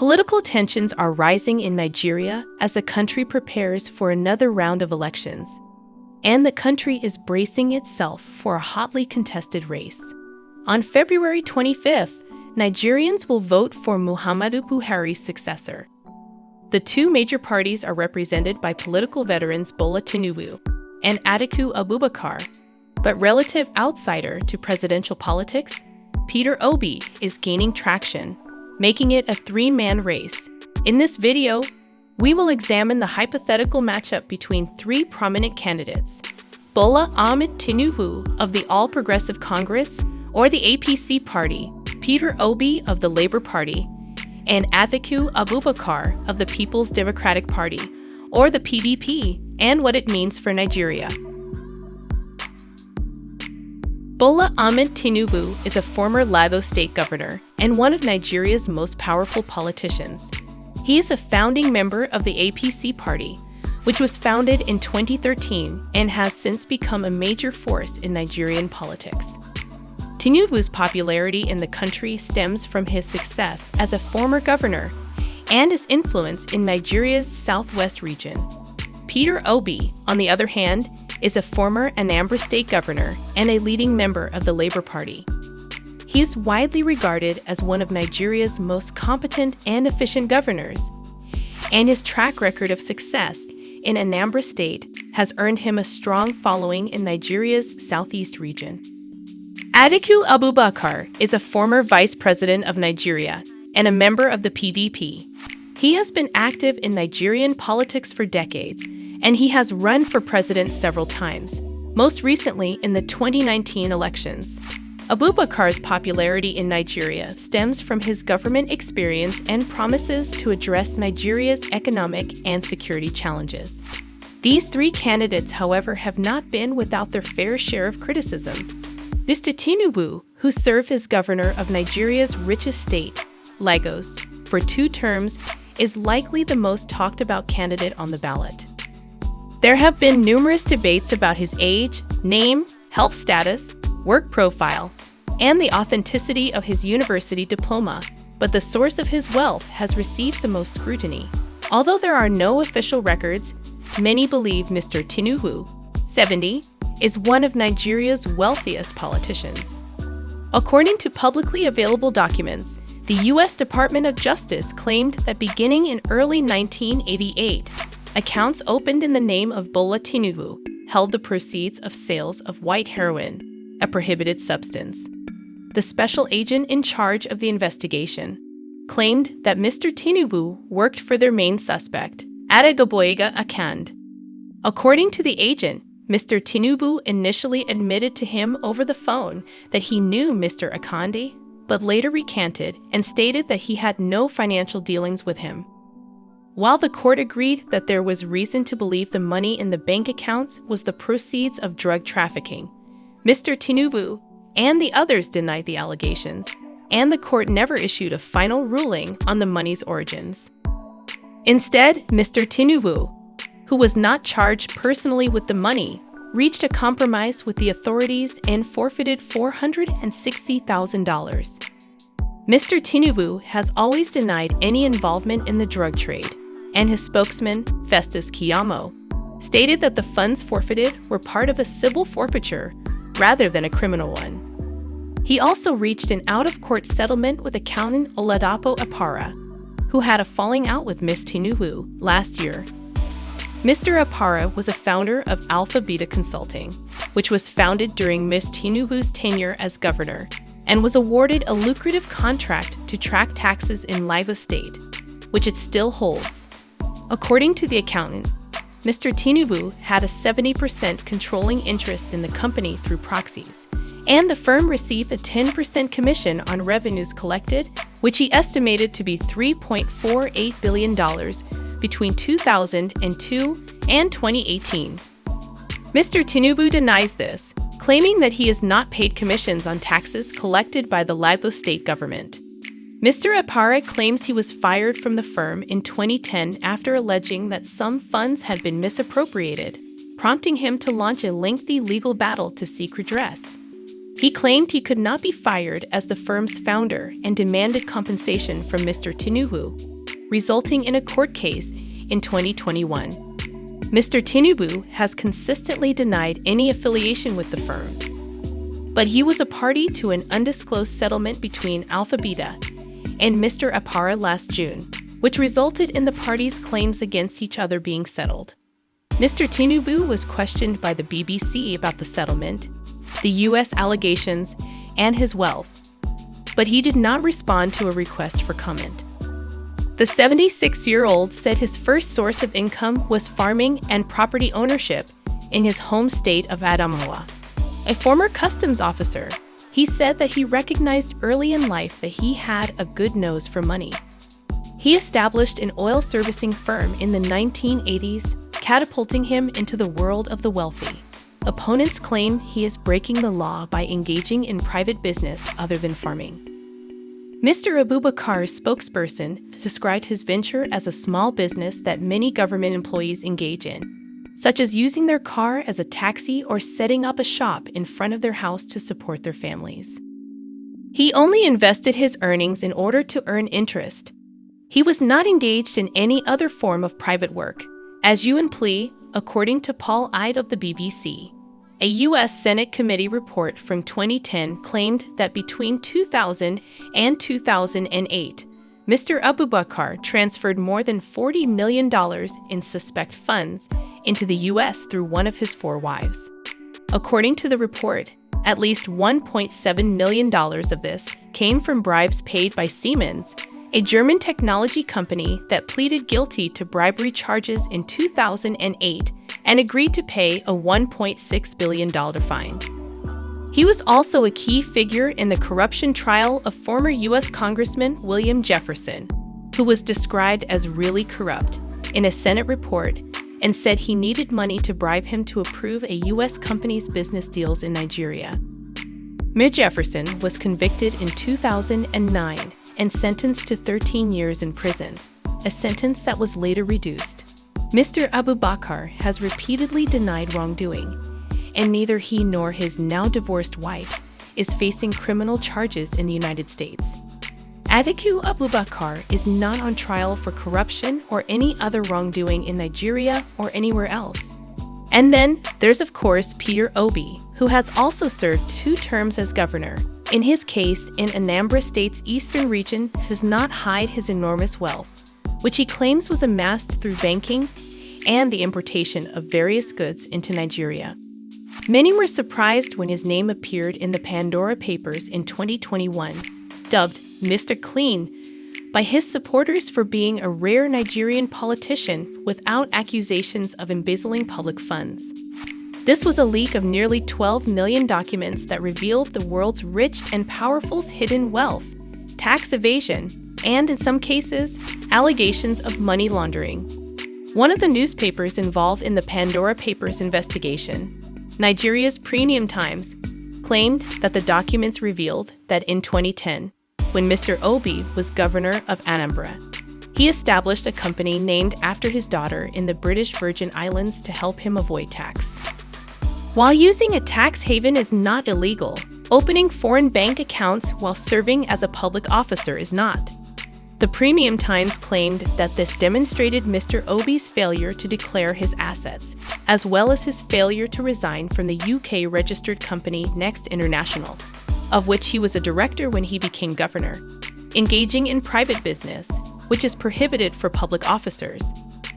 Political tensions are rising in Nigeria as the country prepares for another round of elections, and the country is bracing itself for a hotly contested race. On February 25th, Nigerians will vote for Muhammadu Buhari's successor. The two major parties are represented by political veterans Bola Tinubu and Atiku Abubakar, but relative outsider to presidential politics, Peter Obi is gaining traction making it a three-man race. In this video, we will examine the hypothetical matchup between three prominent candidates, Bola Ahmed Tinubu of the All Progressive Congress or the APC Party, Peter Obi of the Labour Party, and Atiku Abubakar of the People's Democratic Party, or the PDP, and what it means for Nigeria. Bola Ahmed Tinubu is a former Lagos state governor and one of Nigeria's most powerful politicians. He is a founding member of the APC party, which was founded in 2013 and has since become a major force in Nigerian politics. Tinubu's popularity in the country stems from his success as a former governor and his influence in Nigeria's southwest region. Peter Obi, on the other hand, is a former Anambra State governor and a leading member of the Labour Party. He is widely regarded as one of Nigeria's most competent and efficient governors, and his track record of success in Anambra State has earned him a strong following in Nigeria's southeast region. Atiku Abubakar is a former vice president of Nigeria and a member of the PDP. He has been active in Nigerian politics for decades and he has run for president several times, most recently in the 2019 elections. Abubakar's popularity in Nigeria stems from his government experience and promises to address Nigeria's economic and security challenges. These three candidates, however, have not been without their fair share of criticism. Mr. Tinubu, who served as governor of Nigeria's richest state, Lagos, for two terms, is likely the most talked about candidate on the ballot. There have been numerous debates about his age, name, health status, work profile, and the authenticity of his university diploma, but the source of his wealth has received the most scrutiny. Although there are no official records, many believe Mr. Tinubu, 70, is one of Nigeria's wealthiest politicians. According to publicly available documents, the U.S. Department of Justice claimed that beginning in early 1988, Accounts opened in the name of Bola Tinubu held the proceeds of sales of white heroin, a prohibited substance. The special agent in charge of the investigation claimed that Mr. Tinubu worked for their main suspect, Adegboyega Akande. According to the agent, Mr. Tinubu initially admitted to him over the phone that he knew Mr. Akande, but later recanted and stated that he had no financial dealings with him. While the court agreed that there was reason to believe the money in the bank accounts was the proceeds of drug trafficking, Mr. Tinubu and the others denied the allegations, and the court never issued a final ruling on the money's origins. Instead, Mr. Tinubu, who was not charged personally with the money, reached a compromise with the authorities and forfeited $460,000. Mr. Tinubu has always denied any involvement in the drug trade, and his spokesman, Festus Keyamo, stated that the funds forfeited were part of a civil forfeiture rather than a criminal one. He also reached an out-of-court settlement with accountant Oladapo Apara, who had a falling out with Ms. Tinubu last year. Mr. Apara was a founder of Alpha Beta Consulting, which was founded during Ms. Tinubu's tenure as governor, and was awarded a lucrative contract to track taxes in Lagos State, which it still holds. According to the accountant, Mr. Tinubu had a 70% controlling interest in the company through proxies, and the firm received a 10% commission on revenues collected, which he estimated to be $3.48 billion between 2002 and 2018. Mr. Tinubu denies this, claiming that he has not paid commissions on taxes collected by the Lagos state government. Mr. Apara claims he was fired from the firm in 2010 after alleging that some funds had been misappropriated, prompting him to launch a lengthy legal battle to seek redress. He claimed he could not be fired as the firm's founder and demanded compensation from Mr. Tinubu, resulting in a court case in 2021. Mr. Tinubu has consistently denied any affiliation with the firm, but he was a party to an undisclosed settlement between Alpha Beta and Mr. Apara last June, which resulted in the parties' claims against each other being settled. Mr. Tinubu was questioned by the BBC about the settlement the U.S. allegations, and his wealth, but he did not respond to a request for comment. The 76 year old said his first source of income was farming and property ownership in his home state of Adamawa. A former customs officer, he said that he recognized early in life that he had a good nose for money. He established an oil servicing firm in the 1980s, catapulting him into the world of the wealthy. Opponents claim he is breaking the law by engaging in private business other than farming. Mr. Abubakar's spokesperson described his venture as a small business that many government employees engage in, such as using their car as a taxi or setting up a shop in front of their house to support their families. He only invested his earnings in order to earn interest. He was not engaged in any other form of private work, as you and plea according to Paul Eide of the BBC. A U.S. Senate committee report from 2010 claimed that between 2000 and 2008, Mr. Abubakar transferred more than $40 million in suspect funds into the U.S. through one of his four wives. According to the report, at least $1.7 million of this came from bribes paid by Siemens a German technology company that pleaded guilty to bribery charges in 2008 and agreed to pay a $1.6 billion fine. He was also a key figure in the corruption trial of former U.S. Congressman William Jefferson, who was described as really corrupt in a Senate report and said he needed money to bribe him to approve a U.S. company's business deals in Nigeria. Mir Jefferson was convicted in 2009 and sentenced to 13 years in prison, a sentence that was later reduced. Mr. Abubakar has repeatedly denied wrongdoing, and neither he nor his now divorced wife is facing criminal charges in the United States. Atiku Abubakar is not on trial for corruption or any other wrongdoing in Nigeria or anywhere else. And then there's, of course, Peter Obi, who has also served two terms as governor in his case, in Anambra State's eastern region does not hide his enormous wealth, which he claims was amassed through banking and the importation of various goods into Nigeria. Many were surprised when his name appeared in the Pandora Papers in 2021, dubbed Mr. Clean by his supporters for being a rare Nigerian politician without accusations of embezzling public funds. This was a leak of nearly 12 million documents that revealed the world's rich and powerful's hidden wealth, tax evasion, and in some cases, allegations of money laundering. One of the newspapers involved in the Pandora Papers investigation, Nigeria's Premium Times, claimed that the documents revealed that in 2010, when Mr. Obi was governor of Anambra, he established a company named after his daughter in the British Virgin Islands to help him avoid tax. While using a tax haven is not illegal, opening foreign bank accounts while serving as a public officer is not. The Premium Times claimed that this demonstrated Mr. Obi's failure to declare his assets, as well as his failure to resign from the UK registered company Next International, of which he was a director when he became governor, engaging in private business, which is prohibited for public officers.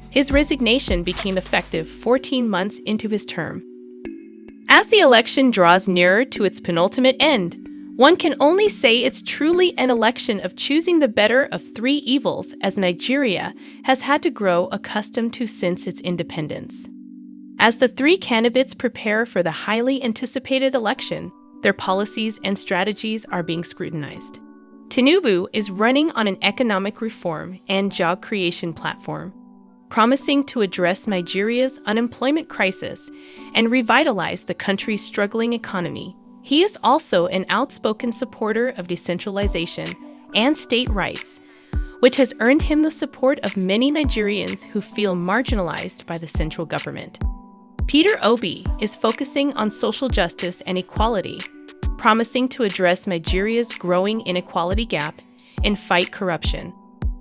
His resignation became effective 14 months into his term as the election draws nearer to its penultimate end, one can only say it's truly an election of choosing the better of three evils as Nigeria has had to grow accustomed to since its independence. As the three candidates prepare for the highly anticipated election, their policies and strategies are being scrutinized. Tinubu is running on an economic reform and job creation platform promising to address Nigeria's unemployment crisis and revitalize the country's struggling economy. He is also an outspoken supporter of decentralization and state rights, which has earned him the support of many Nigerians who feel marginalized by the central government. Peter Obi is focusing on social justice and equality, promising to address Nigeria's growing inequality gap and fight corruption.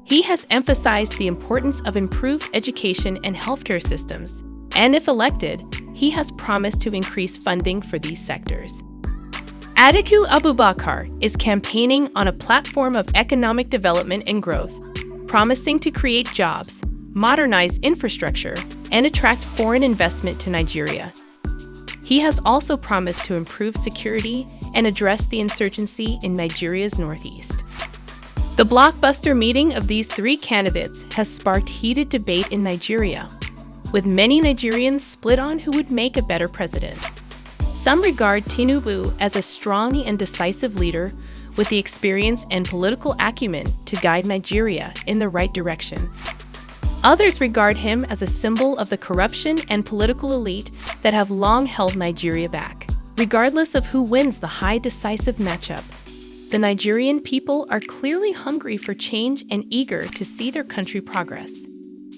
He has emphasized the importance of improved education and healthcare systems, and if elected, he has promised to increase funding for these sectors. Atiku Abubakar is campaigning on a platform of economic development and growth, promising to create jobs, modernize infrastructure, and attract foreign investment to Nigeria. He has also promised to improve security and address the insurgency in Nigeria's northeast. The blockbuster meeting of these three candidates has sparked heated debate in Nigeria, with many Nigerians split on who would make a better president. Some regard Tinubu as a strong and decisive leader with the experience and political acumen to guide Nigeria in the right direction. Others regard him as a symbol of the corruption and political elite that have long held Nigeria back. Regardless of who wins the high decisive matchup, the Nigerian people are clearly hungry for change and eager to see their country progress.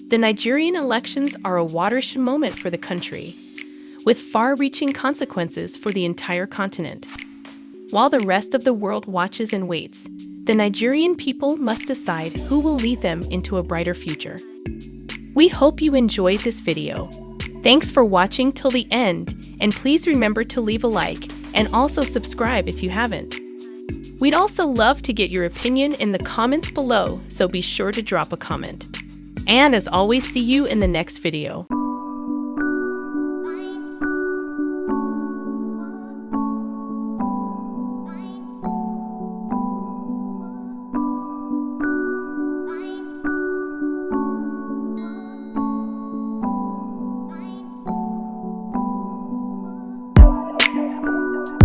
The Nigerian elections are a watershed moment for the country, with far reaching consequences for the entire continent. While the rest of the world watches and waits, the Nigerian people must decide who will lead them into a brighter future. We hope you enjoyed this video. Thanks for watching till the end, and please remember to leave a like and also subscribe if you haven't. We'd also love to get your opinion in the comments below, so be sure to drop a comment. And as always, see you in the next video.